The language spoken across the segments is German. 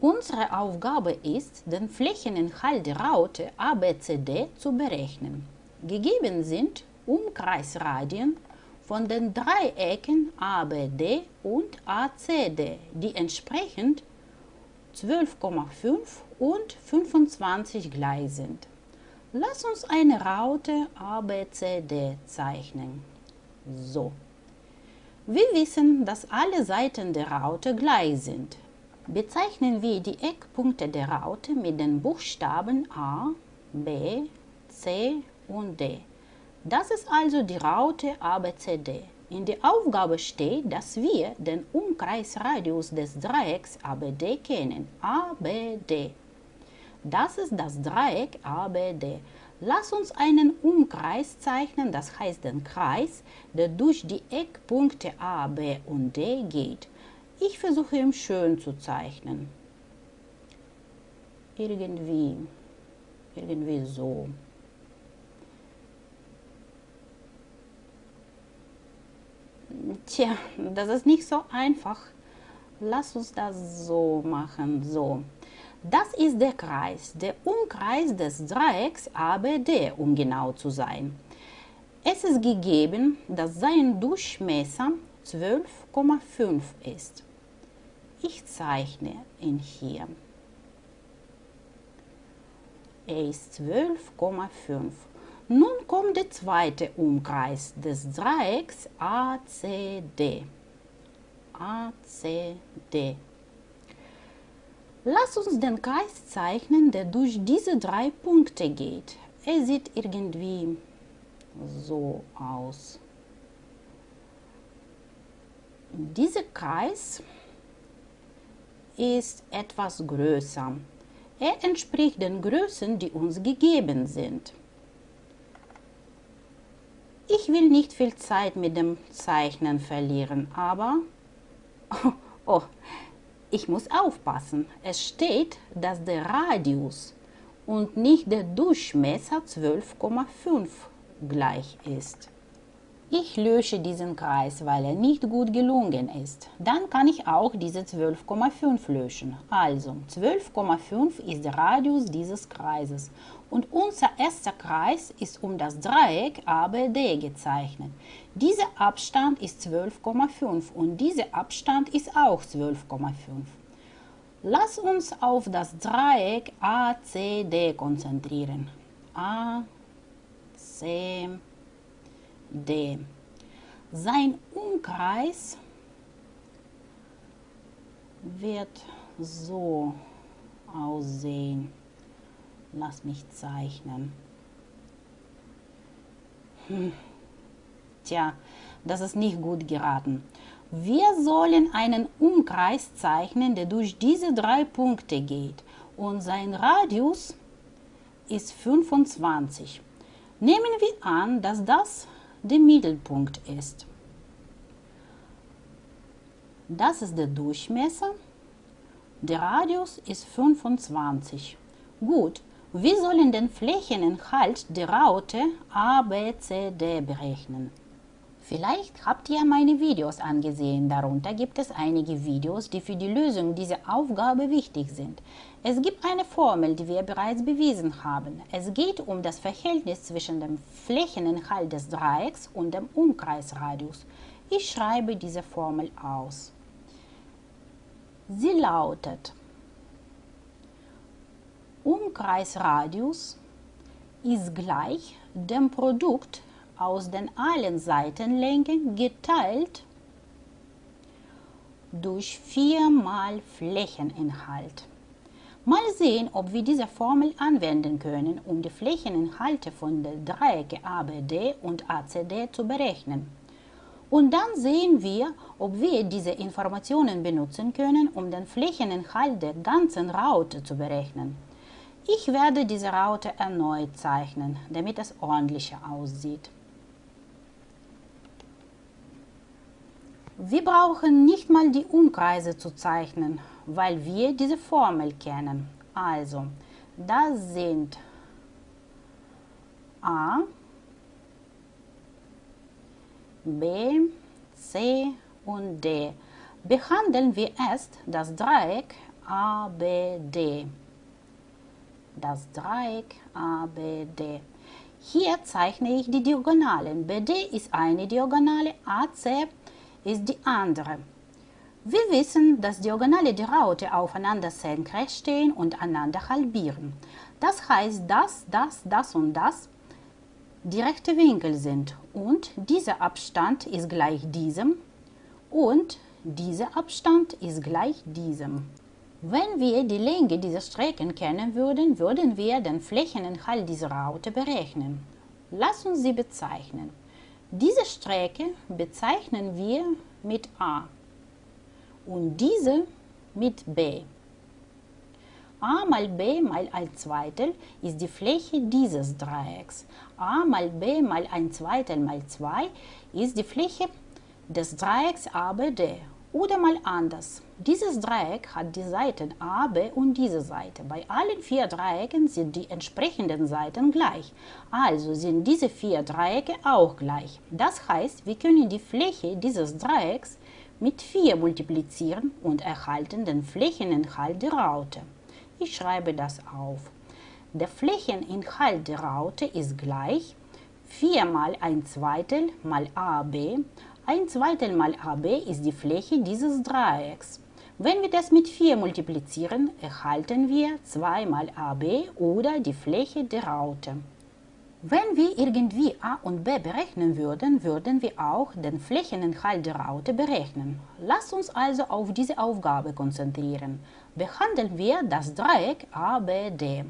Unsere Aufgabe ist, den Flächeninhalt der Raute ABCD zu berechnen. Gegeben sind Umkreisradien von den Dreiecken ABD und ACD, die entsprechend 12,5 und 25 gleich sind. Lass uns eine Raute ABCD zeichnen. So. Wir wissen, dass alle Seiten der Raute gleich sind. Bezeichnen wir die Eckpunkte der Raute mit den Buchstaben A, B, C und D. Das ist also die Raute ABCD. In der Aufgabe steht, dass wir den Umkreisradius des Dreiecks ABD kennen. ABD. Das ist das Dreieck ABD. Lass uns einen Umkreis zeichnen, das heißt den Kreis, der durch die Eckpunkte A, B und D geht. Ich versuche ihn schön zu zeichnen. Irgendwie, irgendwie so. Tja, das ist nicht so einfach. Lass uns das so machen. So. Das ist der Kreis, der Umkreis des Dreiecks ABD, um genau zu sein. Es ist gegeben, dass sein Durchmesser 12,5 ist. Ich zeichne ihn hier. Er ist 12,5. Nun kommt der zweite Umkreis des Dreiecks ACD. ACD. Lass uns den Kreis zeichnen, der durch diese drei Punkte geht. Er sieht irgendwie so aus. Dieser Kreis ist etwas größer. Er entspricht den Größen, die uns gegeben sind. Ich will nicht viel Zeit mit dem Zeichnen verlieren, aber oh, oh, ich muss aufpassen. Es steht, dass der Radius und nicht der Durchmesser 12,5 gleich ist. Ich lösche diesen Kreis, weil er nicht gut gelungen ist. Dann kann ich auch diese 12,5 löschen. Also 12,5 ist der Radius dieses Kreises und unser erster Kreis ist um das Dreieck ABD gezeichnet. Dieser Abstand ist 12,5 und dieser Abstand ist auch 12,5. Lass uns auf das Dreieck ACD konzentrieren. A. Sein Umkreis wird so aussehen. Lass mich zeichnen. Hm. Tja, das ist nicht gut geraten. Wir sollen einen Umkreis zeichnen, der durch diese drei Punkte geht und sein Radius ist 25. Nehmen wir an, dass das der Mittelpunkt ist. Das ist der Durchmesser. Der Radius ist 25. Gut, wir sollen den Flächeninhalt der Raute ABCD berechnen. Vielleicht habt ihr meine Videos angesehen, darunter gibt es einige Videos, die für die Lösung dieser Aufgabe wichtig sind. Es gibt eine Formel, die wir bereits bewiesen haben. Es geht um das Verhältnis zwischen dem Flächeninhalt des Dreiecks und dem Umkreisradius. Ich schreibe diese Formel aus. Sie lautet Umkreisradius ist gleich dem Produkt aus den allen Seitenlängen geteilt durch 4 mal Flächeninhalt. Mal sehen, ob wir diese Formel anwenden können, um die Flächeninhalte von den Dreiecke ABD und ACD zu berechnen. Und dann sehen wir, ob wir diese Informationen benutzen können, um den Flächeninhalt der ganzen Raute zu berechnen. Ich werde diese Raute erneut zeichnen, damit es ordentlicher aussieht. Wir brauchen nicht mal die Umkreise zu zeichnen, weil wir diese Formel kennen. Also, das sind A, B, C und D. Behandeln wir erst das Dreieck ABD. Das Dreieck ABD. Hier zeichne ich die Diagonalen. BD ist eine Diagonale, AC ist die andere. Wir wissen, dass Diagonale der Raute aufeinander senkrecht stehen und einander halbieren. Das heißt, dass das, das und das die rechte Winkel sind und dieser Abstand ist gleich diesem und dieser Abstand ist gleich diesem. Wenn wir die Länge dieser Strecken kennen würden, würden wir den Flächeninhalt dieser Raute berechnen. Lass uns sie bezeichnen. Diese Strecke bezeichnen wir mit A und diese mit B. a mal b mal ein Zweitel ist die Fläche dieses Dreiecks. a mal b mal ein Zweitel mal 2 ist die Fläche des Dreiecks ABD. Oder mal anders. Dieses Dreieck hat die Seiten A, B und diese Seite. Bei allen vier Dreiecken sind die entsprechenden Seiten gleich. Also sind diese vier Dreiecke auch gleich. Das heißt, wir können die Fläche dieses Dreiecks mit 4 multiplizieren und erhalten den Flächeninhalt der Raute. Ich schreibe das auf. Der Flächeninhalt der Raute ist gleich 4 mal ein Zweitel mal AB. Ein Zweitel mal AB ist die Fläche dieses Dreiecks. Wenn wir das mit 4 multiplizieren, erhalten wir 2 mal AB oder die Fläche der Raute. Wenn wir irgendwie a und b berechnen würden, würden wir auch den Flächeninhalt der Raute berechnen. Lasst uns also auf diese Aufgabe konzentrieren. Behandeln wir das Dreieck ABD.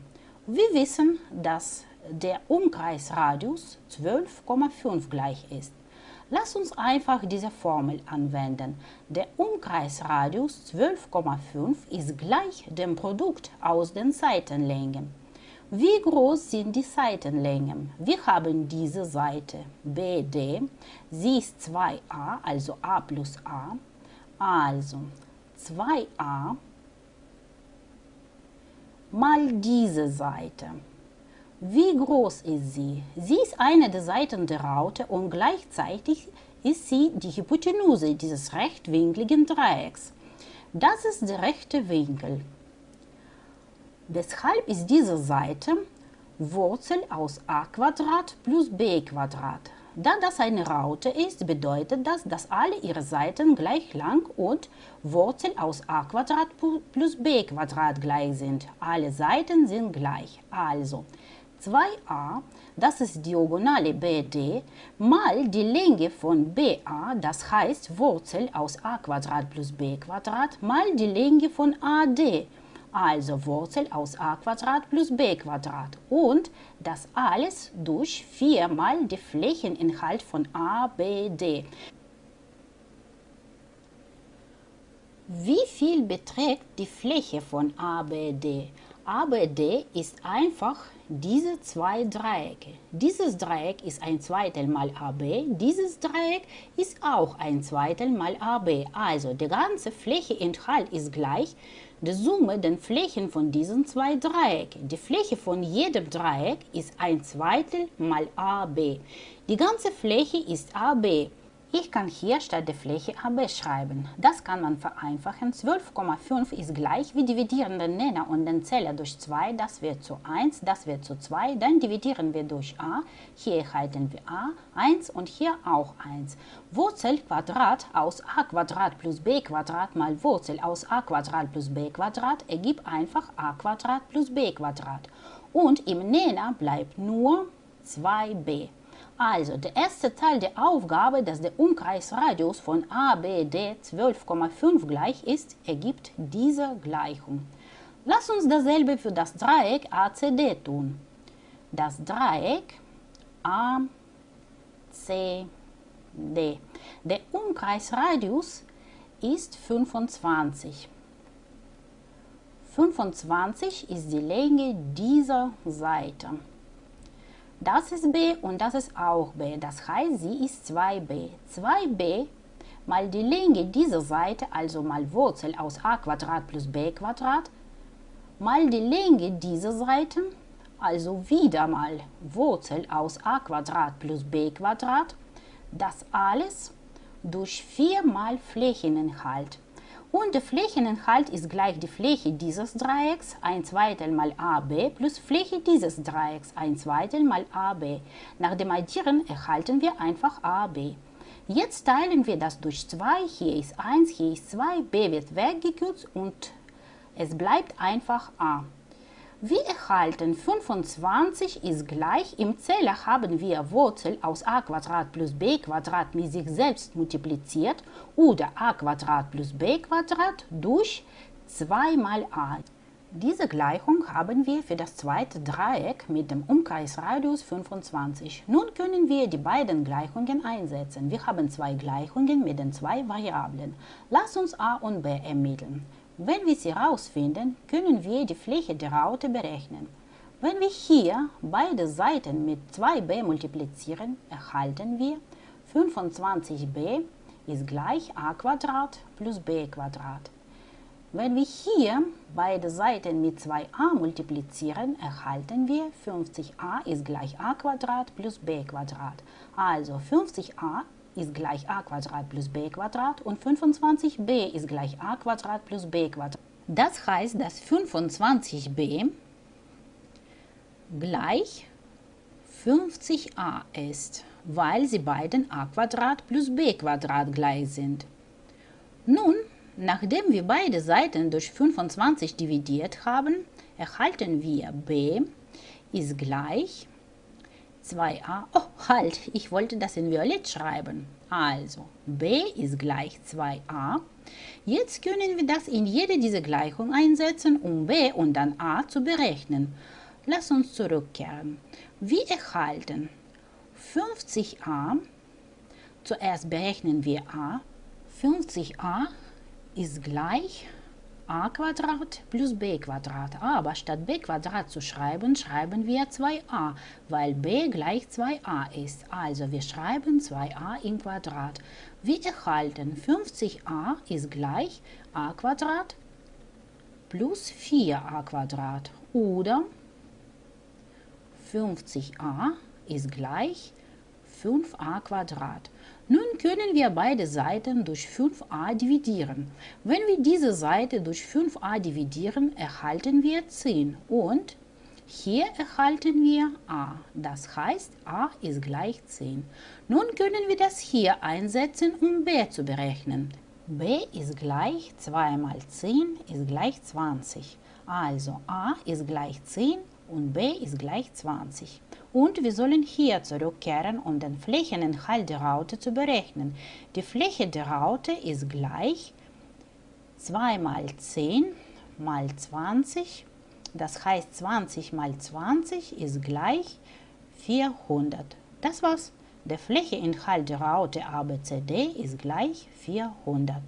Wir wissen, dass der Umkreisradius 12,5 gleich ist. Lass uns einfach diese Formel anwenden. Der Umkreisradius 12,5 ist gleich dem Produkt aus den Seitenlängen. Wie groß sind die Seitenlängen? Wir haben diese Seite BD, sie ist 2a, also a plus a, also 2a mal diese Seite. Wie groß ist sie? Sie ist eine der Seiten der Raute und gleichzeitig ist sie die Hypotenuse dieses rechtwinkligen Dreiecks. Das ist der rechte Winkel. Deshalb ist diese Seite Wurzel aus a plus b Da das eine Raute ist, bedeutet das, dass alle ihre Seiten gleich lang und Wurzel aus a plus b gleich sind. Alle Seiten sind gleich. Also 2a, das ist Diagonale BD, mal die Länge von BA, das heißt Wurzel aus a plus b mal die Länge von AD, also Wurzel aus a plus b und das alles durch 4 mal den Flächeninhalt von ABD. Wie viel beträgt die Fläche von ABD? ABD ist einfach diese zwei Dreiecke. Dieses Dreieck ist ein Zweitel mal AB, dieses Dreieck ist auch ein Zweitel mal AB. Also der ganze Flächeninhalt ist gleich der Summe der Flächen von diesen zwei Dreiecken. Die Fläche von jedem Dreieck ist ein Zweitel mal AB. Die ganze Fläche ist AB. Ich kann hier statt der Fläche AB schreiben. Das kann man vereinfachen. 12,5 ist gleich. Wir dividieren den Nenner und den Zähler durch 2. Das wird zu 1, das wird zu 2. Dann dividieren wir durch a. Hier erhalten wir a, 1 und hier auch 1. Wurzel Quadrat aus a Quadrat plus b Quadrat mal Wurzel aus a Quadrat plus b Quadrat ergibt einfach a Quadrat plus b Quadrat. Und im Nenner bleibt nur 2b. Also der erste Teil der Aufgabe, dass der Umkreisradius von ABD 12,5 gleich ist, ergibt diese Gleichung. Lass uns dasselbe für das Dreieck ACD tun. Das Dreieck ACD. Der Umkreisradius ist 25. 25 ist die Länge dieser Seite. Das ist b und das ist auch b. Das heißt, sie ist 2b. 2b mal die Länge dieser Seite, also mal Wurzel aus a plus b mal die Länge dieser Seite, also wieder mal Wurzel aus a plus b das alles durch 4 mal Flächeninhalt. Und der Flächeninhalt ist gleich die Fläche dieses Dreiecks, ein Zweitel mal AB, plus Fläche dieses Dreiecks, ein Zweitel mal AB. Nach dem Addieren erhalten wir einfach AB. Jetzt teilen wir das durch 2, hier ist 1, hier ist 2, b wird weggekürzt und es bleibt einfach a. Wir erhalten 25 ist gleich, im Zähler haben wir Wurzel aus a plus b mit sich selbst multipliziert oder a plus b durch 2 mal a. Diese Gleichung haben wir für das zweite Dreieck mit dem Umkreisradius 25. Nun können wir die beiden Gleichungen einsetzen. Wir haben zwei Gleichungen mit den zwei Variablen. Lass uns a und b ermitteln. Wenn wir sie herausfinden, können wir die Fläche der Raute berechnen. Wenn wir hier beide Seiten mit 2b multiplizieren, erhalten wir 25b ist gleich a plus b. Wenn wir hier beide Seiten mit 2a multiplizieren, erhalten wir 50a ist gleich a plus b. Also 50a ist gleich a plus b und 25b ist gleich a plus b. Das heißt, dass 25b gleich 50a ist, weil sie beiden a plus b gleich sind. Nun, nachdem wir beide Seiten durch 25 dividiert haben, erhalten wir b ist gleich 2a. Oh, halt, ich wollte das in Violett schreiben. Also, b ist gleich 2a. Jetzt können wir das in jede dieser Gleichungen einsetzen, um b und dann a zu berechnen. Lass uns zurückkehren. Wir erhalten 50a. Zuerst berechnen wir a. 50a ist gleich a plus b Aber statt b zu schreiben, schreiben wir 2a, weil b gleich 2a ist. Also wir schreiben 2a im Quadrat. Wir erhalten 50a ist gleich a plus 4a oder 50a ist gleich 5a Quadrat. Nun können wir beide Seiten durch 5a dividieren. Wenn wir diese Seite durch 5a dividieren, erhalten wir 10 und hier erhalten wir a. Das heißt, a ist gleich 10. Nun können wir das hier einsetzen, um b zu berechnen. b ist gleich 2 mal 10 ist gleich 20. Also a ist gleich 10 und b ist gleich 20. Und wir sollen hier zurückkehren, um den Flächeninhalt der Raute zu berechnen. Die Fläche der Raute ist gleich 2 mal 10 mal 20. Das heißt 20 mal 20 ist gleich 400. Das war's. Der Flächeninhalt der Raute ABCD ist gleich 400.